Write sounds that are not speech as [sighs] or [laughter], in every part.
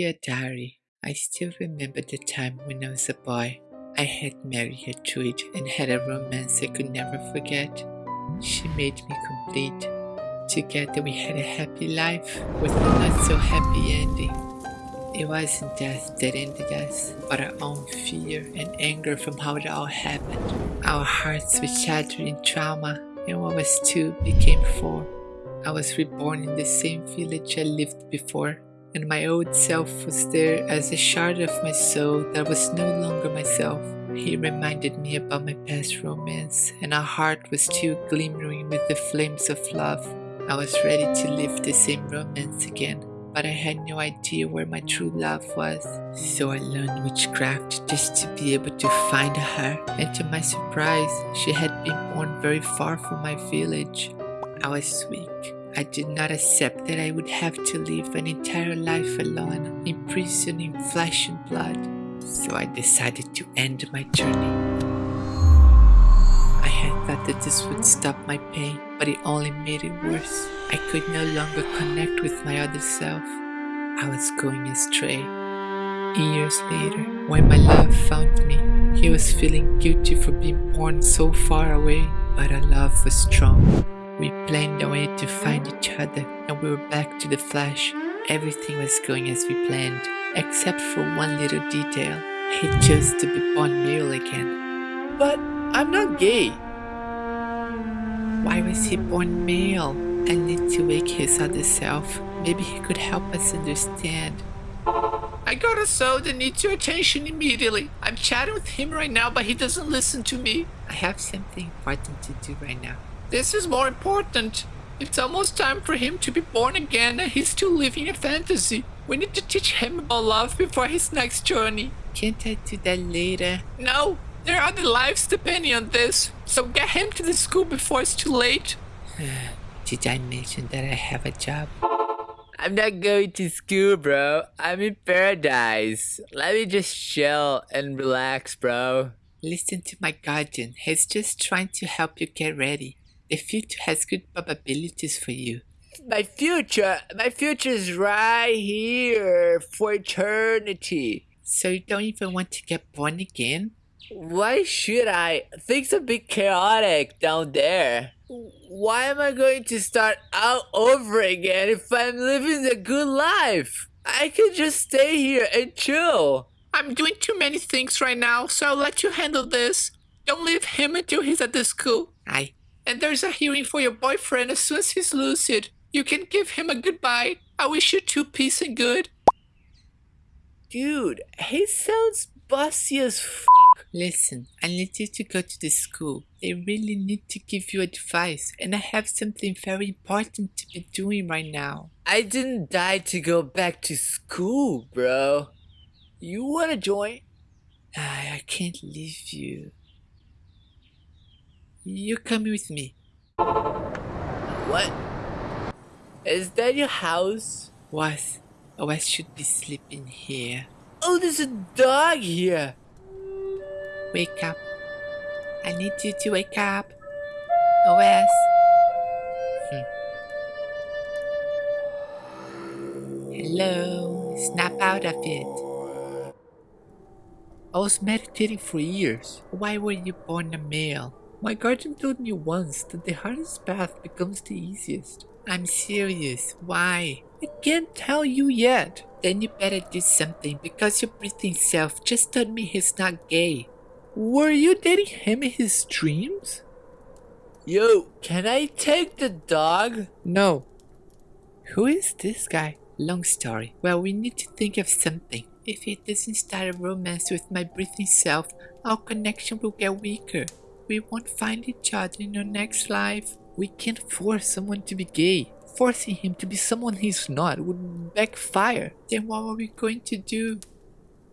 Dear Diary, I still remember the time when I was a boy. I had married Gertrude and had a romance I could never forget. She made me complete. Together we had a happy life with a not so happy ending. It wasn't death that ended us, but our own fear and anger from how it all happened. Our hearts were shattered in trauma, and what was two became four. I was reborn in the same village I lived before, and my old self was there as a shard of my soul that was no longer myself. He reminded me about my past romance, and our heart was still glimmering with the flames of love. I was ready to live the same romance again, but I had no idea where my true love was. So I learned witchcraft just to be able to find her, and to my surprise, she had been born very far from my village. I was weak. I did not accept that I would have to live an entire life alone, imprisoned in flesh and blood. So I decided to end my journey. I had thought that this would stop my pain, but it only made it worse. I could no longer connect with my other self. I was going astray. Years later, when my love found me, he was feeling guilty for being born so far away, but our love was strong. We planned a way to find each other and we were back to the flash. Everything was going as we planned, except for one little detail. He chose to be born male again. But I'm not gay. Why was he born male? I need to wake his other self. Maybe he could help us understand. I got a soul that needs your attention immediately. I'm chatting with him right now, but he doesn't listen to me. I have something important to do right now. This is more important. It's almost time for him to be born again and he's still living a fantasy. We need to teach him about love before his next journey. Can't I do that later? No, there are other lives depending on this. So get him to the school before it's too late. [sighs] Did I mention that I have a job? I'm not going to school, bro. I'm in paradise. Let me just chill and relax, bro. Listen to my guardian. He's just trying to help you get ready. The future has good probabilities for you. My future, my future is right here for eternity. So you don't even want to get born again? Why should I? Things are a bit chaotic down there. Why am I going to start out over again if I'm living a good life? I could just stay here and chill. I'm doing too many things right now, so I'll let you handle this. Don't leave him until he's at the school. Aye. And there's a hearing for your boyfriend as soon as he's lucid. You can give him a goodbye. I wish you two peace and good. Dude, he sounds bossy as f. Listen, I need you to go to the school. They really need to give you advice, and I have something very important to be doing right now. I didn't die to go back to school, bro. You wanna join? I, I can't leave you. You're coming with me. What? Is that your house? Was. Oh, I should be sleeping here. Oh, there's a dog here. Wake up. I need you to wake up. OS. Hmm. Hello. Snap out of it. I was meditating for years. Why were you born a male? My guardian told me once that the hardest path becomes the easiest. I'm serious. Why? I can't tell you yet. Then you better do something because your breathing self just told me he's not gay. Were you dating him in his dreams? Yo, can I take the dog? No. Who is this guy? Long story. Well, we need to think of something. If he doesn't start a romance with my breathing self, our connection will get weaker. We won't find each other in our next life. We can't force someone to be gay. Forcing him to be someone he's not would backfire. Then what are we going to do?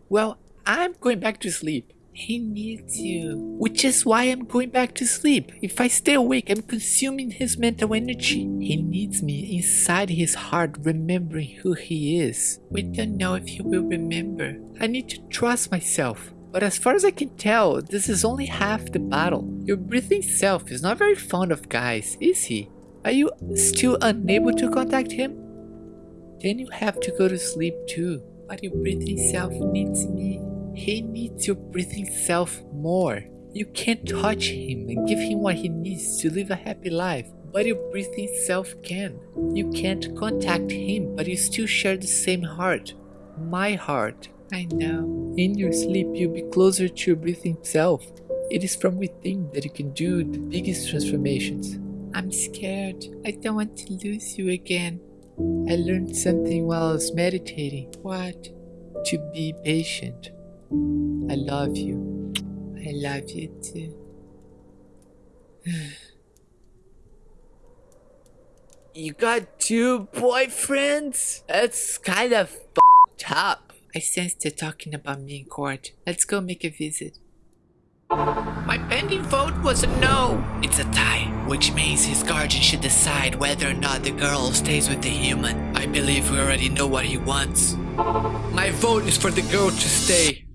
Well, I'm going back to sleep. He needs you. Which is why I'm going back to sleep. If I stay awake, I'm consuming his mental energy. He needs me inside his heart, remembering who he is. We don't know if he will remember. I need to trust myself. But as far as I can tell, this is only half the battle. Your breathing self is not very fond of guys, is he? Are you still unable to contact him? Then you have to go to sleep too. But your breathing self needs me. He needs your breathing self more. You can't touch him and give him what he needs to live a happy life, but your breathing self can. You can't contact him, but you still share the same heart. My heart. I know. In your sleep, you'll be closer to your breathing self. It is from within that you can do the biggest transformations. I'm scared. I don't want to lose you again. I learned something while I was meditating What? to be patient. I love you. I love you too. [sighs] You got two boyfriends? That's kind of f***ed up. I sense they're talking about me in court. Let's go make a visit. My pending vote was a no. It's a tie, which means his guardian should decide whether or not the girl stays with the human. I believe we already know what he wants. My vote is for the girl to stay.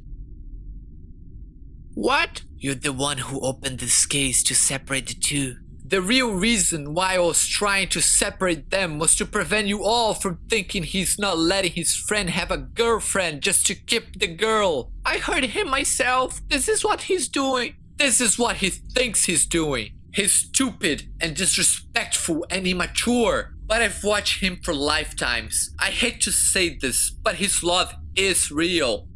What? You're the one who opened this case to separate the two. The real reason why I was trying to separate them was to prevent you all from thinking he's not letting his friend have a girlfriend just to keep the girl. I heard him myself. This is what he's doing. This is what he thinks he's doing. He's stupid and disrespectful and immature. But I've watched him for lifetimes. I hate to say this, but his love is real.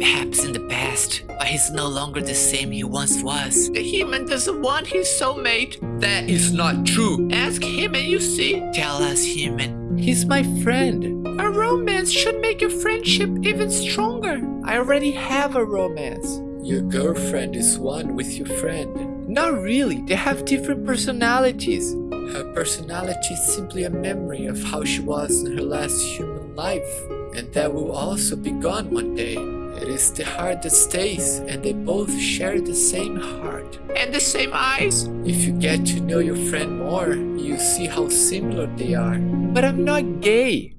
Perhaps in the past, but he's no longer the same he once was. The human doesn't want his soulmate. That is not true. Ask him and you see. Tell us, human. He's my friend. A romance should make your friendship even stronger. I already have a romance. Your girlfriend is one with your friend. Not really. They have different personalities. Her personality is simply a memory of how she was in her last human life. And that will also be gone one day. It is the heart that stays, and they both share the same heart. And the same eyes. If you get to know your friend more, you see how similar they are. But I'm not gay.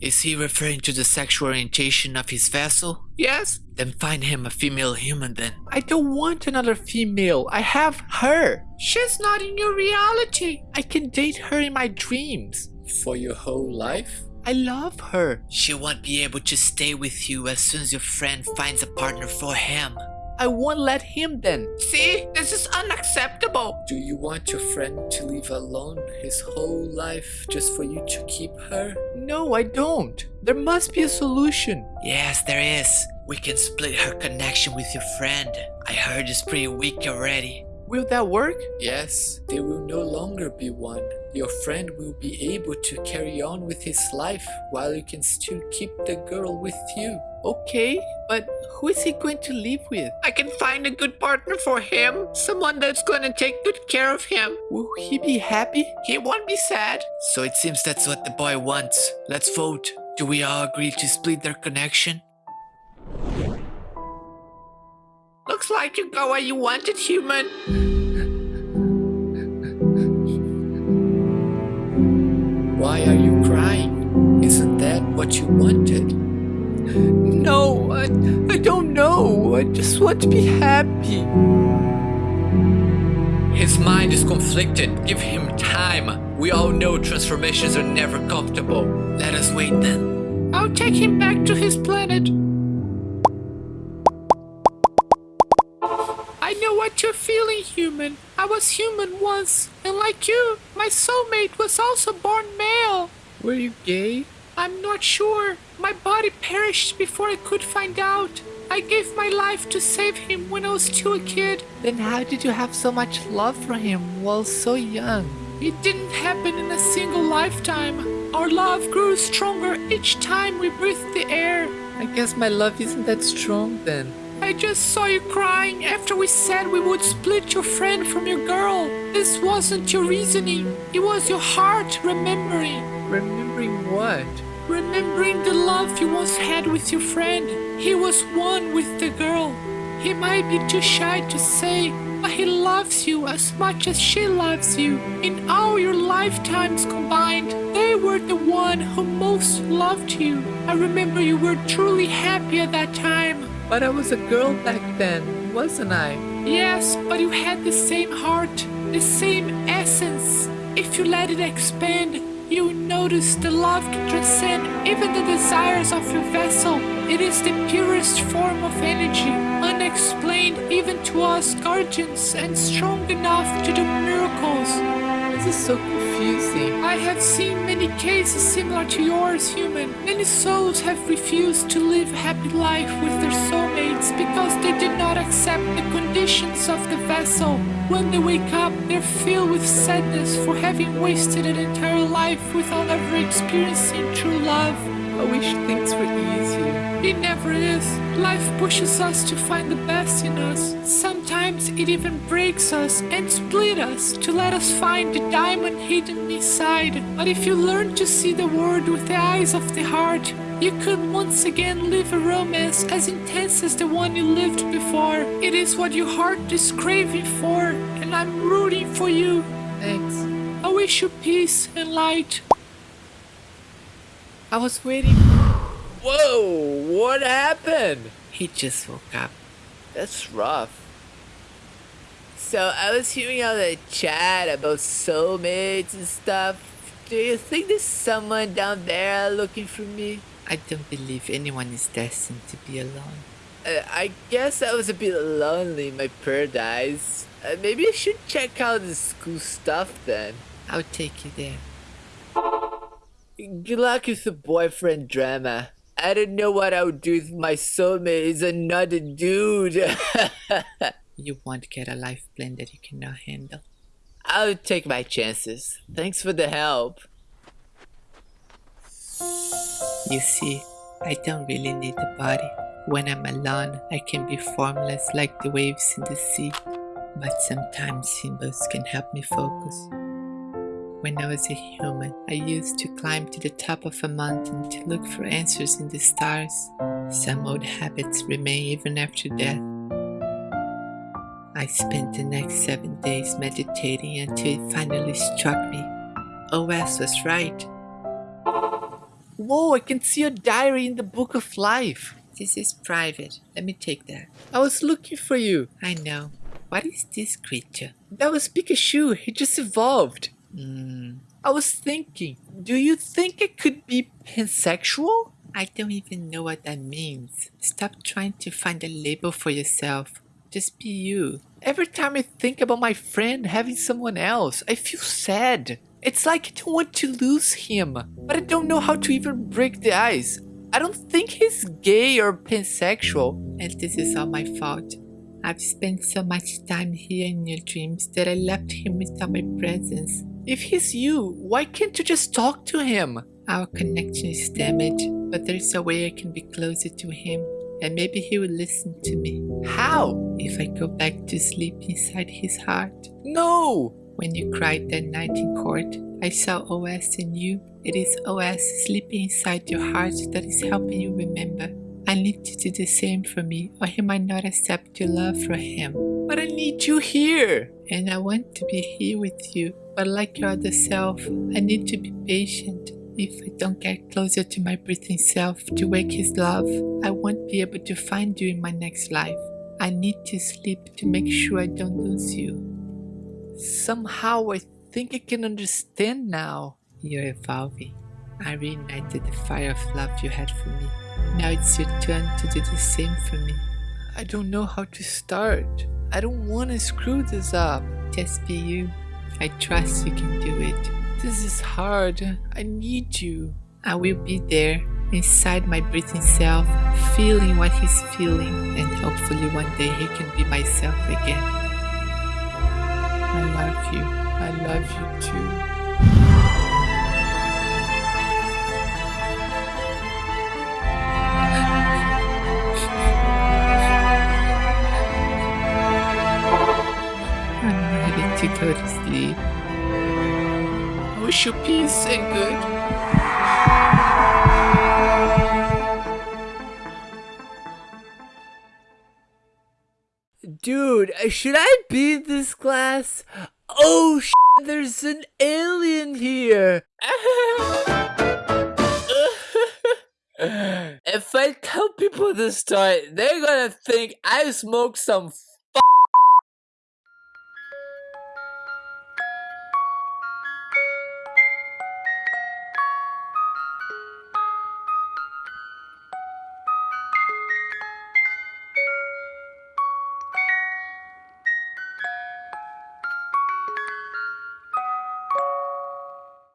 Is he referring to the sexual orientation of his vessel? Yes. Then find him a female human then. I don't want another female. I have her. She's not in your reality. I can date her in my dreams. For your whole life? I love her. She won't be able to stay with you as soon as your friend finds a partner for him. I won't let him then. See, this is unacceptable. Do you want your friend to live alone his whole life just for you to keep her? No, I don't. There must be a solution. Yes, there is. We can split her connection with your friend. I heard it's pretty weak already. Will that work? Yes, they will no longer be one. Your friend will be able to carry on with his life while you can still keep the girl with you. Okay, but who is he going to live with? I can find a good partner for him. Someone that's gonna take good care of him. Will he be happy? He won't be sad. So it seems that's what the boy wants. Let's vote. Do we all agree to split their connection? Looks like you got what you wanted, human. What you wanted? No, I, I don't know. I just want to be happy. His mind is conflicted. Give him time. We all know transformations are never comfortable. Let us wait then. I'll take him back to his planet. I know what you're feeling, human. I was human once, and like you, my soulmate was also born male. Were you gay? I'm not sure. My body perished before I could find out. I gave my life to save him when I was still a kid. Then how did you have so much love for him while so young? It didn't happen in a single lifetime. Our love grew stronger each time we breathed the air. I guess my love isn't that strong then. I just saw you crying after we said we would split your friend from your girl. This wasn't your reasoning. It was your heart remembering. Remembering what? Remembering the love you once had with your friend. He was one with the girl. He might be too shy to say, but he loves you as much as she loves you. In all your lifetimes combined, they were the one who most loved you. I remember you were truly happy at that time. But I was a girl back then, wasn't I? Yes, but you had the same heart, the same essence. If you let it expand, you know notice that love can transcend even the desires of your vessel. It is the purest form of energy, unexplained even to us guardians, and strong enough to do miracles. This is so confusing. I have seen many cases similar to yours, human. Many souls have refused to live a happy life with their soulmates because they did not accept the conditions of the vessel. When they wake up, they're filled with sadness for having wasted an entire life without ever experiencing true love. I wish things were easier. It never is. Life pushes us to find the best in us. Sometimes it even breaks us and split us to let us find the diamond hidden inside. But if you learn to see the world with the eyes of the heart, you could once again live a romance as intense as the one you lived before. It is what your heart is craving for, and I'm rooting for you. Thanks. I wish you peace and light. I was waiting. Whoa! What happened? He just woke up. That's rough. So I was hearing all the chat about soulmates and stuff. Do you think there's someone down there looking for me? I don't believe anyone is destined to be alone. Uh, I guess I was a bit lonely in my paradise. Uh, maybe I should check out the school stuff then. I'll take you there. Good luck with the boyfriend drama. I don't know what I would do if my soulmate is another dude. [laughs] You won't get a life plan that you cannot handle. I'll take my chances. Thanks for the help. You see, I don't really need a body. When I'm alone, I can be formless like the waves in the sea. But sometimes symbols can help me focus. When I was a human, I used to climb to the top of a mountain to look for answers in the stars. Some old habits remain even after death. I spent the next seven days meditating until it finally struck me. Oh, OS was right. Whoa, I can see your diary in the book of life. This is private. Let me take that. I was looking for you. I know. What is this creature? That was Pikachu. He just evolved. Hmm. I was thinking, do you think it could be pansexual? I don't even know what that means. Stop trying to find a label for yourself. Just be you. Every time I think about my friend having someone else, I feel sad. It's like I don't want to lose him, but I don't know how to even break the ice. I don't think he's gay or pansexual. And this is all my fault. I've spent so much time here in your dreams that I left him without my presence. If he's you, why can't you just talk to him? Our connection is damaged, but there's a way I can be closer to him, and maybe he will listen to me. How? If I go back to sleep inside his heart. No! When you cried that night in court, I saw OS in you. It is OS sleeping inside your heart that is helping you remember. I need you to do the same for me, or he might not accept your love for him. But I need you here. And I want to be here with you, but like your other self, I need to be patient. If I don't get closer to my breathing self to wake his love, I won't be able to find you in my next life. I need to sleep to make sure I don't lose you. Somehow I think I can understand now. You're evolving. I reignited the fire of love you had for me. Now it's your turn to do the same for me. I don't know how to start. I don't want to screw this up. Just be you. I trust you can do it. This is hard. I need you. I will be there, inside my breathing self, feeling what he's feeling, and hopefully one day he can be myself again. I love you. I love you too. I'm ready to go to sleep. Oh, I wish you peace and good. Dude, should I beat this class? Oh, sh- there's an alien here. [laughs] if I tell people this story, they're gonna think I smoked some